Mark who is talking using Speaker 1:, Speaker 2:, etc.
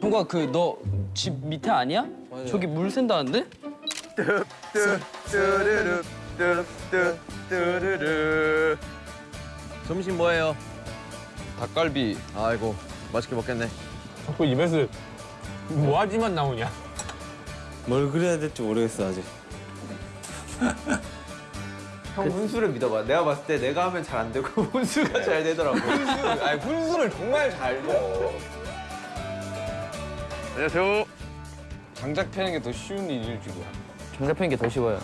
Speaker 1: 형과 그너 집 밑에 아니야? 저기 물 샌다는데?
Speaker 2: 뚜루루 뚜뚜 뚜루루 점심 뭐예요?
Speaker 3: 닭갈비
Speaker 2: 아이고 맛있게 먹겠네
Speaker 4: 자꾸 입에서 뭐하지만 나오냐?
Speaker 5: 뭘 그려야 될지 모르겠어 아직.
Speaker 2: 형 훈수를 믿어봐 내가 봤을 때 내가 하면 잘 안 되고 훈수가 잘 되더라고
Speaker 3: 훈수 아니 훈수를 정말 잘 줘.
Speaker 2: 안녕하세요
Speaker 3: 장작 패는 게 더 쉬운 일일지도.
Speaker 1: 장작 패는 게 더 쉬워요.